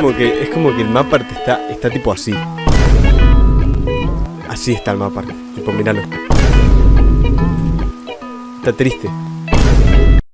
como que, es como que el mapa está, está tipo así. Así está el mapa. Tipo, míralo. Está triste.